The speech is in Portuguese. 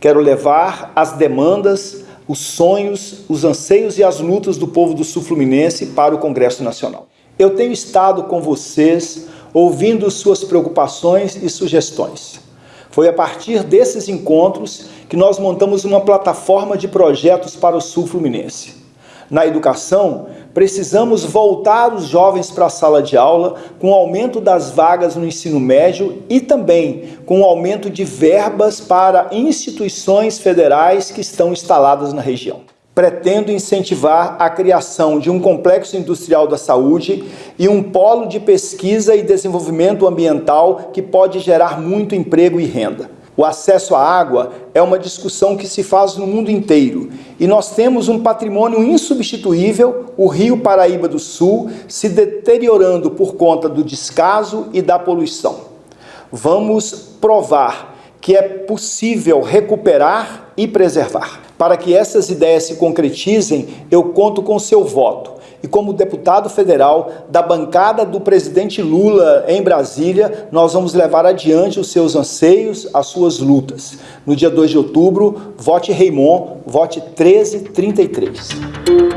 Quero levar as demandas, os sonhos, os anseios e as lutas do povo do Sul Fluminense para o Congresso Nacional. Eu tenho estado com vocês, ouvindo suas preocupações e sugestões. Foi a partir desses encontros que nós montamos uma plataforma de projetos para o Sul Fluminense. Na educação, precisamos voltar os jovens para a sala de aula com o aumento das vagas no ensino médio e também com o aumento de verbas para instituições federais que estão instaladas na região. Pretendo incentivar a criação de um complexo industrial da saúde e um polo de pesquisa e desenvolvimento ambiental que pode gerar muito emprego e renda. O acesso à água é uma discussão que se faz no mundo inteiro e nós temos um patrimônio insubstituível, o Rio Paraíba do Sul, se deteriorando por conta do descaso e da poluição. Vamos provar que é possível recuperar e preservar. Para que essas ideias se concretizem, eu conto com seu voto e como deputado federal da bancada do presidente Lula em Brasília, nós vamos levar adiante os seus anseios, as suas lutas. No dia 2 de outubro, vote Raimon, vote 1333.